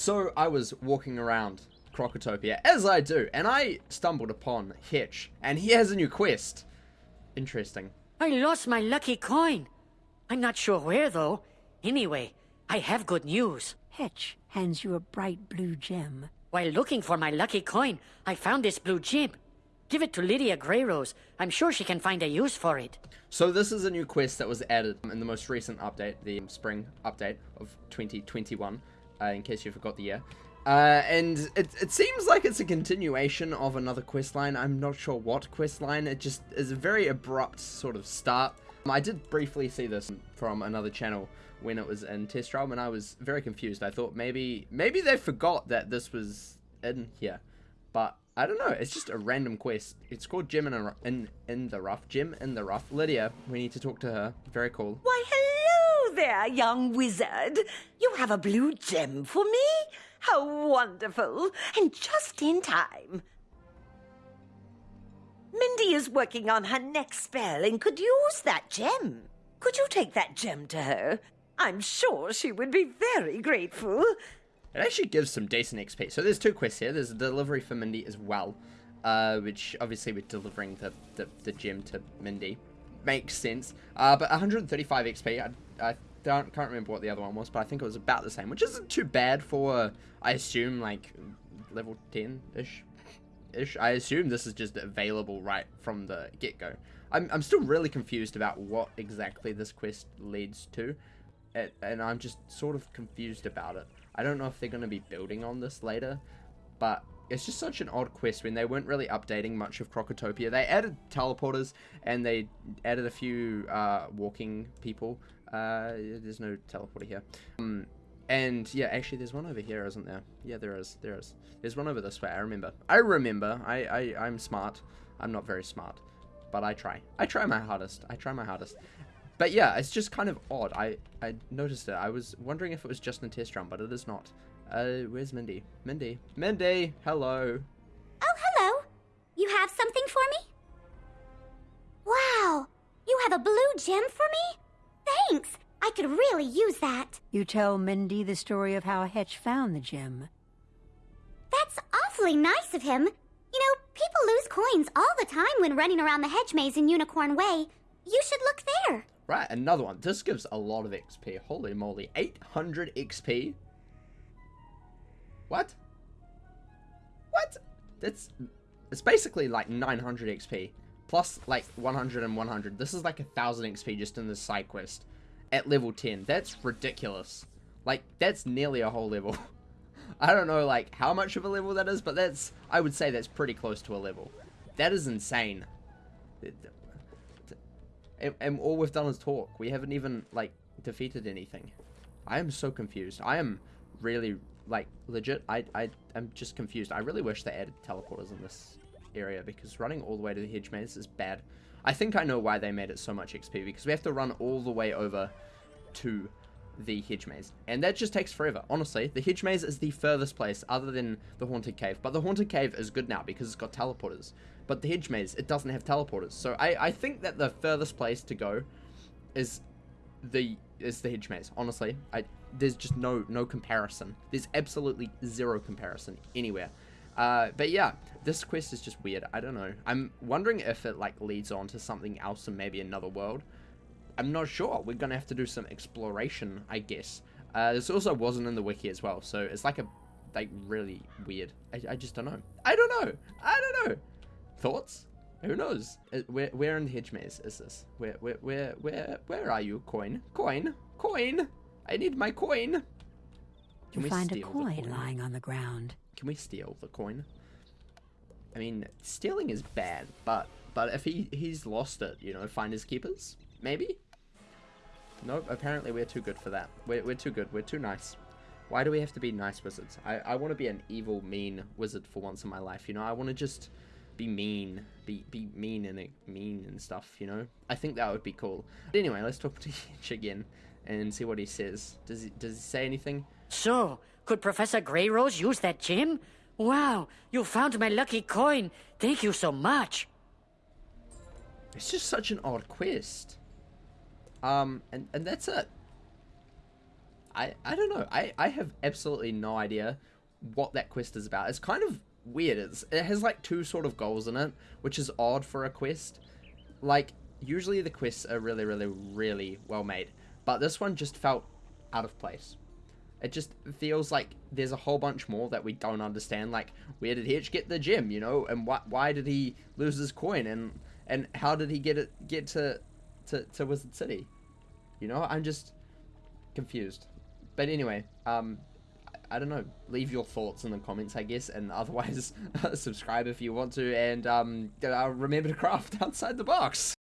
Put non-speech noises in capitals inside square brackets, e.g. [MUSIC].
So I was walking around Krokotopia, as I do, and I stumbled upon Hitch, and he has a new quest. Interesting. I lost my lucky coin. I'm not sure where, though. Anyway, I have good news. Hitch hands you a bright blue gem. While looking for my lucky coin, I found this blue gem. Give it to Lydia Greyrose. I'm sure she can find a use for it. So this is a new quest that was added in the most recent update, the spring update of 2021, uh, in case you forgot the year. Uh, and it, it seems like it's a continuation of another quest line. I'm not sure what quest line. It just is a very abrupt sort of start. I did briefly see this from another channel when it was in test realm, and I was very confused. I thought maybe maybe they forgot that this was in here, but I don't know. It's just a random quest. It's called Gem in, in, in the Rough. Gem in the Rough. Lydia, we need to talk to her. Very cool. Why, hello there, young wizard. You have a blue gem for me? How wonderful. And just in time. Mindy is working on her next spell and could use that gem. Could you take that gem to her? I'm sure she would be very grateful. It actually gives some decent XP. So there's two quests here. There's a delivery for Mindy as well, uh, which obviously we're delivering the, the, the gem to Mindy. Makes sense. Uh, but 135 XP, I, I don't, can't remember what the other one was, but I think it was about the same, which isn't too bad for, I assume, like, level 10-ish. Ish. I assume this is just available right from the get-go. I'm, I'm still really confused about what exactly this quest leads to, and I'm just sort of confused about it. I don't know if they're going to be building on this later, but it's just such an odd quest when they weren't really updating much of Krokotopia. They added teleporters and they added a few uh, walking people. Uh, there's no teleporter here. Um, and yeah, actually there's one over here, isn't there? Yeah, there is. There is. There's one over this way. I remember. I remember. I, I, I'm smart. I'm not very smart, but I try. I try my hardest. I try my hardest. But yeah, it's just kind of odd. I, I noticed it. I was wondering if it was just in test realm, but it is not. Uh, where's Mindy? Mindy? Mindy! Hello! Oh, hello! You have something for me? Wow! You have a blue gem for me? Thanks! I could really use that. You tell Mindy the story of how Hitch found the gem. That's awfully nice of him. You know, people lose coins all the time when running around the hedge maze in Unicorn Way. You should look there. Right, another one. This gives a lot of XP. Holy moly. 800 XP? What? What? That's... It's basically like 900 XP. Plus like 100 and 100. This is like a 1000 XP just in this side quest. At level 10. That's ridiculous. Like, that's nearly a whole level. [LAUGHS] I don't know like how much of a level that is, but that's... I would say that's pretty close to a level. That is insane and, and all we've done is talk. We haven't even, like, defeated anything. I am so confused. I am really, like, legit. I, I, I'm just confused. I really wish they added teleporters in this area because running all the way to the hedge maze is bad. I think I know why they made it so much XP because we have to run all the way over to the hedge maze and that just takes forever honestly the hedge maze is the furthest place other than the haunted cave but the haunted cave is good now because it's got teleporters but the hedge maze, it doesn't have teleporters. So I, I think that the furthest place to go is the is the hedge maze. Honestly, I there's just no no comparison. There's absolutely zero comparison anywhere. Uh, but yeah, this quest is just weird. I don't know. I'm wondering if it like leads on to something else and maybe another world. I'm not sure. We're gonna have to do some exploration, I guess. Uh, this also wasn't in the wiki as well, so it's like a like really weird. I, I just don't know. I don't know. I don't know. Thoughts? Who knows? Uh, where, where in the hedge maze is this? Where, where, where, where, where are you, coin? Coin? Coin? I need my coin. Can you find a coin, coin lying on the ground. Can we steal the coin? I mean, stealing is bad, but but if he he's lost it, you know, find his keepers, maybe. Nope. Apparently, we're too good for that. We're we're too good. We're too nice. Why do we have to be nice wizards? I I want to be an evil, mean wizard for once in my life. You know, I want to just be mean, be be mean and mean and stuff, you know. I think that would be cool. But anyway, let's talk [LAUGHS] to Hitch again and see what he says. Does he does he say anything? So, could Professor Greyrose use that gem? Wow, you found my lucky coin. Thank you so much. It's just such an odd quest. Um, and and that's it. I, I don't know. I, I have absolutely no idea what that quest is about. It's kind of weird. It's, it has like two sort of goals in it, which is odd for a quest. Like, usually the quests are really, really, really well made. But this one just felt out of place. It just feels like there's a whole bunch more that we don't understand. Like, where did Hitch get the gem, you know? And why, why did he lose his coin? And and how did he get it get to, to, to Wizard City? You know, I'm just confused. But anyway, um, I don't know. Leave your thoughts in the comments, I guess, and otherwise, [LAUGHS] subscribe if you want to, and um, remember to craft [LAUGHS] outside the box.